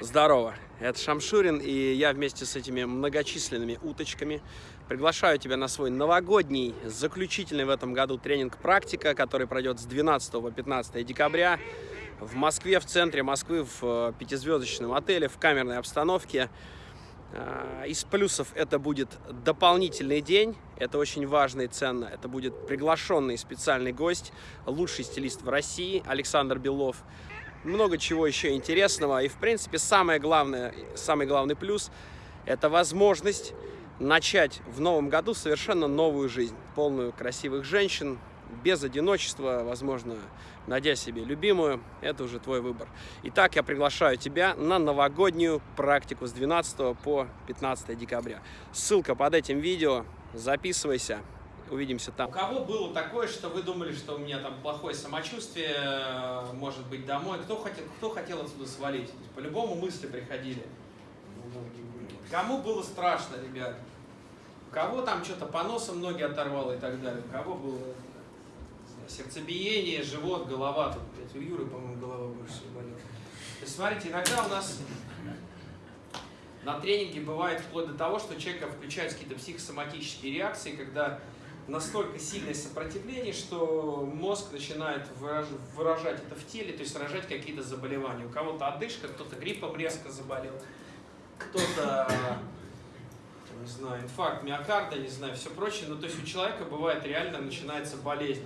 Здорово, это Шамшурин, и я вместе с этими многочисленными уточками приглашаю тебя на свой новогодний, заключительный в этом году тренинг «Практика», который пройдет с 12 по 15 декабря в Москве, в центре Москвы, в э, пятизвездочном отеле, в камерной обстановке. А, из плюсов это будет дополнительный день, это очень важно и ценно. Это будет приглашенный специальный гость, лучший стилист в России Александр Белов много чего еще интересного. И, в принципе, самое главное, самый главный плюс – это возможность начать в новом году совершенно новую жизнь, полную красивых женщин, без одиночества, возможно, найдя себе любимую, это уже твой выбор. Итак, я приглашаю тебя на новогоднюю практику с 12 по 15 декабря. Ссылка под этим видео, записывайся, Увидимся там. У кого было такое, что вы думали, что у меня там плохое самочувствие, э, может быть, домой? Кто хотел, кто хотел отсюда свалить? По-любому мысли приходили. Кому было страшно, ребят? У кого там что-то по носам ноги оторвало и так далее? У кого было сердцебиение, живот, голова? Тут, блядь, у Юры, по-моему, голова больше всего болела. То смотрите, иногда у нас на тренинге бывает вплоть до того, что человека включаются какие-то психосоматические реакции, когда настолько сильное сопротивление, что мозг начинает выражать это в теле, то есть выражать какие-то заболевания. У кого-то одышка, кто-то гриппом резко заболел, кто-то, не знаю, инфаркт миокарда, не знаю, все прочее. Ну, то есть у человека бывает реально начинается болезнь.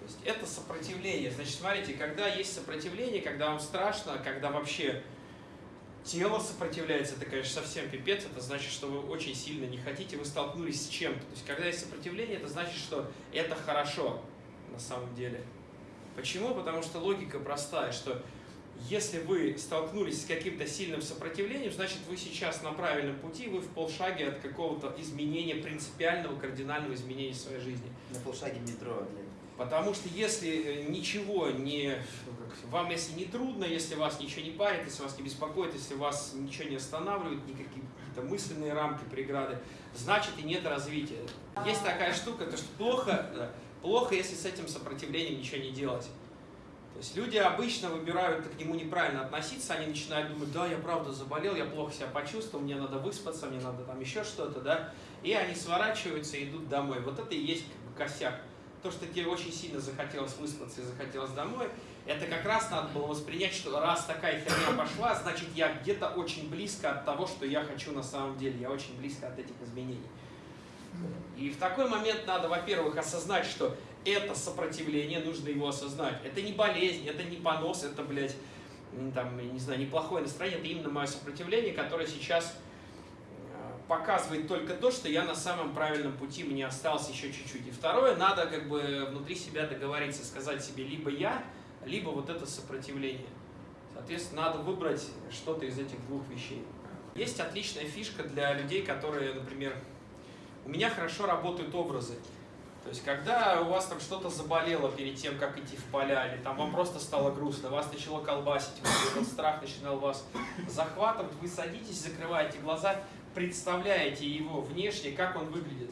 То есть это сопротивление. Значит, смотрите, когда есть сопротивление, когда вам страшно, когда вообще тело сопротивляется, это, конечно, совсем пипец, это значит, что вы очень сильно не хотите, вы столкнулись с чем-то. То есть, когда есть сопротивление, это значит, что это хорошо на самом деле. Почему? Потому что логика простая, что если вы столкнулись с каким-то сильным сопротивлением, значит, вы сейчас на правильном пути, вы в полшаге от какого-то изменения, принципиального, кардинального изменения своей жизни. На полшаге метро, блин. Потому что если э, ничего не... Вам если не трудно, если вас ничего не парит, если вас не беспокоит, если вас ничего не останавливает, никакие какие-то мысленные рамки, преграды, значит и нет развития. Есть такая штука, то что плохо, плохо, если с этим сопротивлением ничего не делать. То есть люди обычно выбирают к нему неправильно относиться, они начинают думать, да, я правда заболел, я плохо себя почувствовал, мне надо выспаться, мне надо там еще что-то, да, и они сворачиваются и идут домой. Вот это и есть как бы косяк то, что тебе очень сильно захотелось выспаться и захотелось домой, это как раз надо было воспринять, что раз такая херня пошла, значит я где-то очень близко от того, что я хочу на самом деле, я очень близко от этих изменений. И в такой момент надо, во-первых, осознать, что это сопротивление, нужно его осознать. Это не болезнь, это не понос, это, блядь, там, не знаю, неплохое настроение, это именно мое сопротивление, которое сейчас показывает только то, что я на самом правильном пути, мне осталось еще чуть-чуть. И второе, надо как бы внутри себя договориться, сказать себе либо я, либо вот это сопротивление. Соответственно, надо выбрать что-то из этих двух вещей. Есть отличная фишка для людей, которые, например, у меня хорошо работают образы. То есть, когда у вас там что-то заболело перед тем, как идти в поля, или там вам просто стало грустно, вас начало колбасить, вот, страх начинал вас захватывать, вы садитесь, закрываете глаза, представляете его внешне, как он выглядит.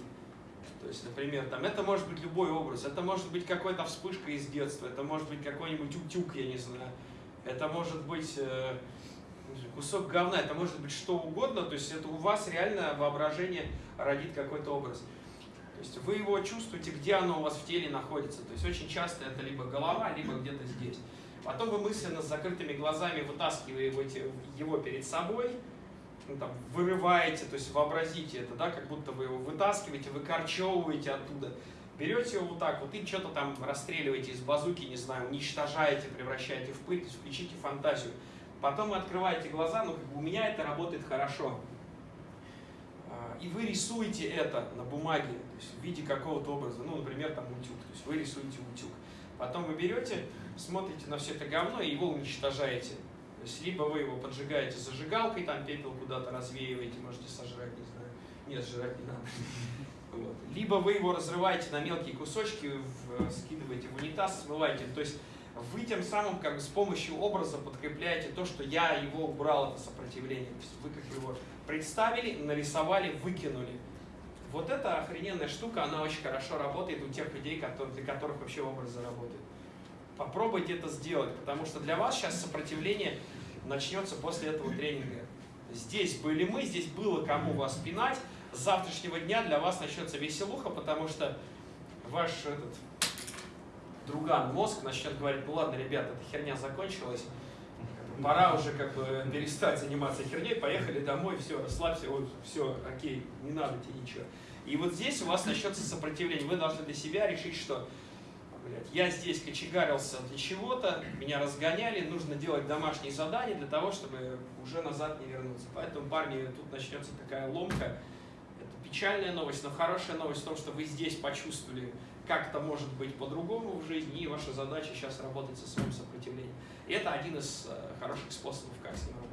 То есть, например, там, это может быть любой образ, это может быть какая-то вспышка из детства, это может быть какой-нибудь утюг, я не знаю, это может быть э, кусок говна, это может быть что угодно, то есть это у вас реально воображение родит какой-то образ. То есть вы его чувствуете, где оно у вас в теле находится. То есть очень часто это либо голова, либо где-то здесь. Потом вы мысленно с закрытыми глазами вытаскиваете его перед собой, ну, там, вырываете, то есть вообразите это, да, как будто вы его вытаскиваете, выкорчевываете оттуда, берете его вот так вот и что-то там расстреливаете из базуки, не знаю, уничтожаете, превращаете в пыль, включите фантазию. Потом вы открываете глаза, ну, как бы у меня это работает хорошо. А, и вы рисуете это на бумаге, то есть в виде какого-то образа, ну, например, там утюг, то есть вы рисуете утюг. Потом вы берете, смотрите на все это говно и его уничтожаете. То есть либо вы его поджигаете зажигалкой, там пепел куда-то развеиваете, можете сожрать, не знаю. Нет, сжирать не надо. Вот. Либо вы его разрываете на мелкие кусочки, в, скидываете в унитаз, смываете. То есть вы тем самым как бы с помощью образа подкрепляете то, что я его убрал, это сопротивление. То есть вы как его представили, нарисовали, выкинули. Вот эта охрененная штука, она очень хорошо работает у тех людей, которые, для которых вообще образы работают. Попробуйте это сделать, потому что для вас сейчас сопротивление начнется после этого тренинга. Здесь были мы, здесь было кому вас пинать. С завтрашнего дня для вас начнется веселуха, потому что ваш этот друган мозг начнет говорить, ну ладно, ребята, эта херня закончилась, пора уже как бы перестать заниматься херней, поехали домой, все, расслабься, ой, все, окей, не надо тебе ничего. И вот здесь у вас начнется сопротивление. Вы должны для себя решить, что блядь, я здесь кочегарился для чего-то, меня разгоняли, нужно делать домашние задания для того, чтобы уже назад не вернуться. Поэтому, парни, тут начнется такая ломка. Это печальная новость, но хорошая новость в том, что вы здесь почувствовали, как это может быть по-другому в жизни, и ваша задача сейчас работать со своим сопротивлением. И это один из э, хороших способов, как с ним работать.